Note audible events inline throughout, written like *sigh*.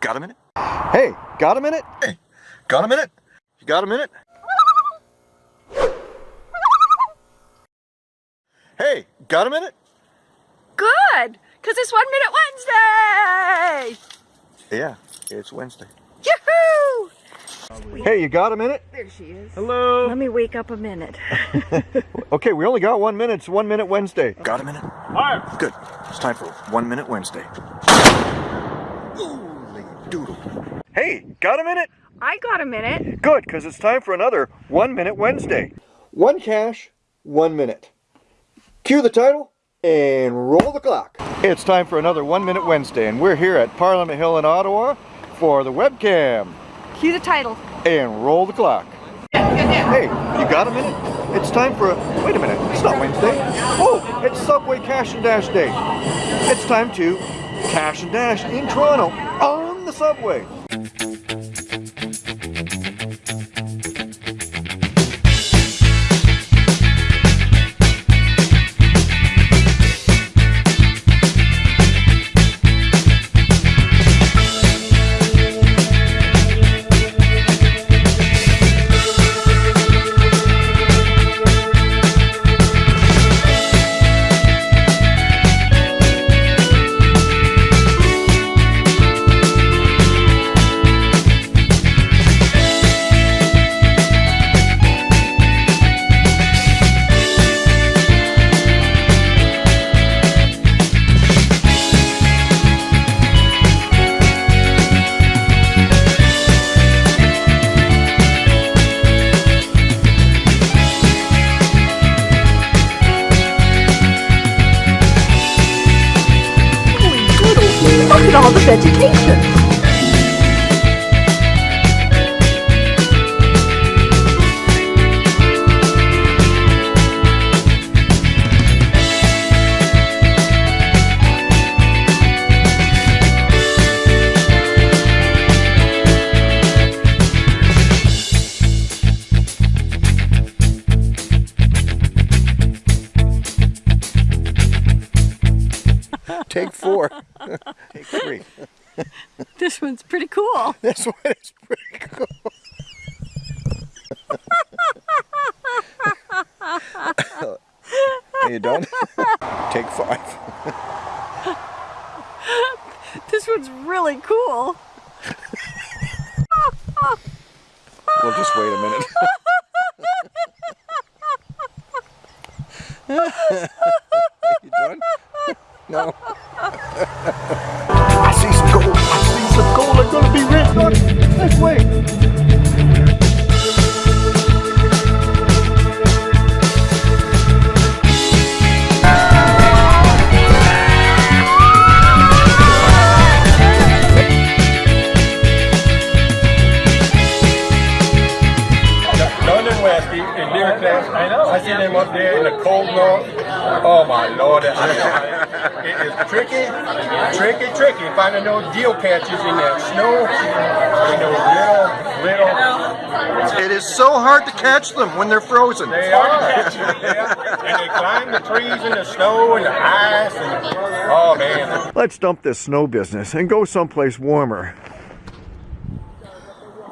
got a minute? Hey, got a minute? Hey, got a minute? You got a minute? Hey, got a minute? Good, because it's One Minute Wednesday! Yeah, it's Wednesday. Yoo-hoo! Hey, you got a minute? There she is. Hello. Let me wake up a minute. *laughs* *laughs* Okay, we only got one minute. It's One Minute Wednesday. Got a minute? All right. Good. It's time for One Minute Wednesday. Holy doodle. Hey, got a minute? I got a minute. Good, because it's time for another One Minute Wednesday. One cache, one minute. Cue the title and roll the clock. It's time for another One Minute Wednesday, and we're here at Parliament Hill in Ottawa for the webcam. Cue the title. And roll the clock. Hey, you got a minute? It's time for a... Wait a minute, it's not Wednesday. Oh, it's Subway Cache and Dash Day. It's time to cache and dash in Toronto on the subway. educação Take four. *laughs* Take three. This one's pretty cool. *laughs* This one is pretty cool. Are *laughs* you done? Take five. This one's really cool. We'll just wait a minute. London in deer class. I know. I see them up there in the cold north. Oh my lord, I it is tricky, tricky, tricky finding those geocaches in that snow, in those little, little. It is so hard to catch them when they're frozen. They are, *laughs* yeah. and they climb the trees in the snow and the ice, and oh man. Let's dump this snow business and go someplace warmer.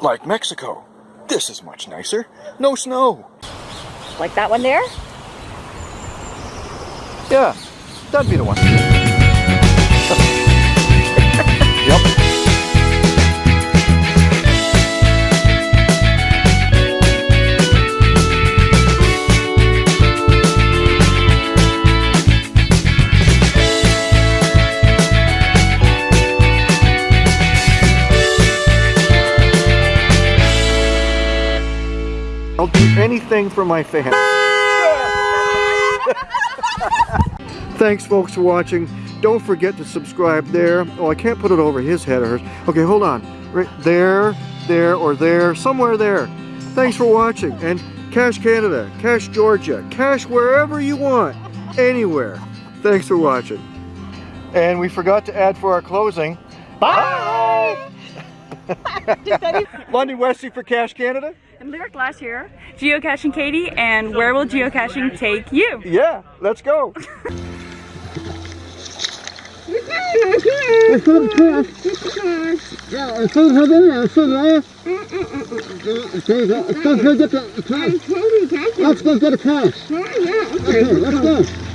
Like Mexico. This is much nicer. No snow. Like that one there? Yeah, that'd be the one. *laughs* yep. Anything for my fans. *laughs* Thanks folks for watching. Don't forget to subscribe there. Oh, I can't put it over his head or hers. Okay, hold on. Right there, there, or there, somewhere there. Thanks for watching. And Cash Canada, Cash Georgia, Cash wherever you want, anywhere. Thanks for watching. And we forgot to add for our closing. Bye! *laughs* Lundy Wesley for Cash Canada? And Lyric last year, geocaching Katie, and where will geocaching take you? Yeah, let's go. Woohoo! Let's go class. Yeah, let's go to dinner. Let's go to Okay, let's go get the class. Let's go get a class. Okay, let's go.